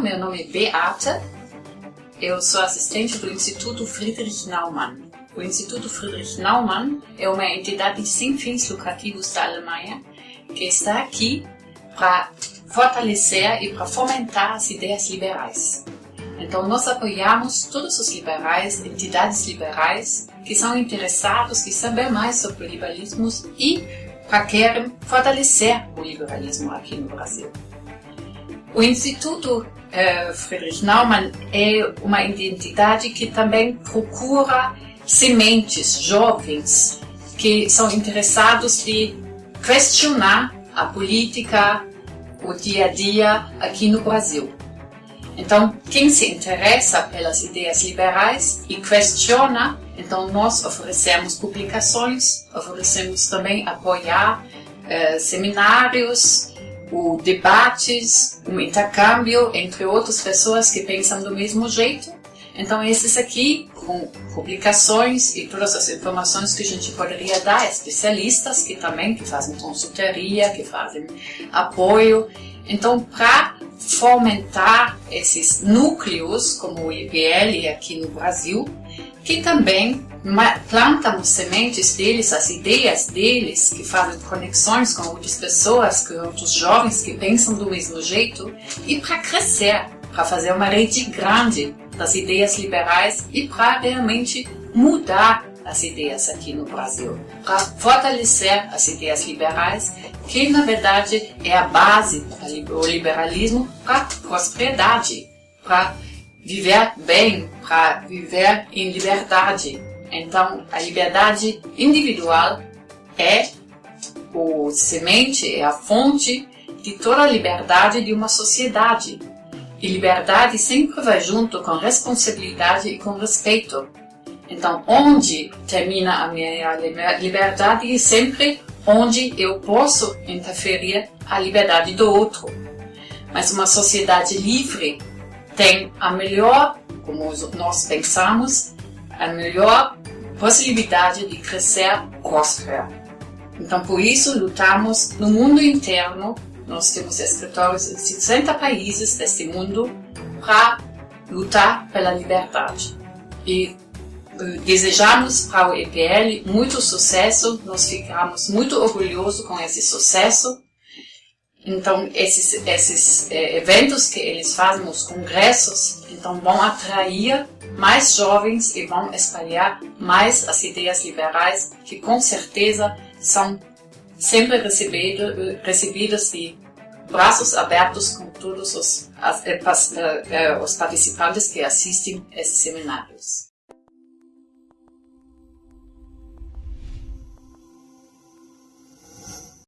meu nome é Beata, eu sou assistente do Instituto Friedrich Naumann. O Instituto Friedrich Naumann é uma entidade sem fins lucrativos da Alemanha que está aqui para fortalecer e para fomentar as ideias liberais. Então, nós apoiamos todos os liberais, entidades liberais, que são interessados em saber mais sobre o liberalismo e para querem fortalecer o liberalismo aqui no Brasil. O Instituto uh, Friedrich Naumann é uma entidade que também procura sementes jovens que são interessados de questionar a política, o dia a dia aqui no Brasil. Então, quem se interessa pelas ideias liberais e questiona, então nós oferecemos publicações, oferecemos também apoiar uh, seminários, o debates, um intercâmbio entre outras pessoas que pensam do mesmo jeito. Então, esses aqui, com publicações e todas as informações que a gente poderia dar especialistas que também que fazem consultoria, que fazem apoio. Então, para fomentar esses núcleos, como o IPL aqui no Brasil, que também plantamos sementes deles, as ideias deles, que fazem conexões com outras pessoas, com outros jovens que pensam do mesmo jeito, e para crescer, para fazer uma rede grande das ideias liberais e para realmente mudar as ideias aqui no Brasil, para fortalecer as ideias liberais, que na verdade é a base do liberalismo para prosperidade, para viver bem, para viver em liberdade. Então, a liberdade individual é o semente, é a fonte de toda a liberdade de uma sociedade. E liberdade sempre vai junto com responsabilidade e com respeito. Então, onde termina a minha liberdade é sempre onde eu posso interferir a liberdade do outro. Mas uma sociedade livre tem a melhor, como nós pensamos, a melhor possibilidade de crescer próspera. Então, por isso, lutamos no mundo interno. Nós temos escritórios em 60 países deste mundo para lutar pela liberdade. E desejamos para o EPL muito sucesso, nós ficamos muito orgulhosos com esse sucesso então, esses, esses é, eventos que eles fazem, os congressos, então vão atrair mais jovens e vão espalhar mais as ideias liberais, que com certeza são sempre recebido, recebidas de braços abertos com todos os, as, as, eh, eh, os participantes que assistem esses seminários.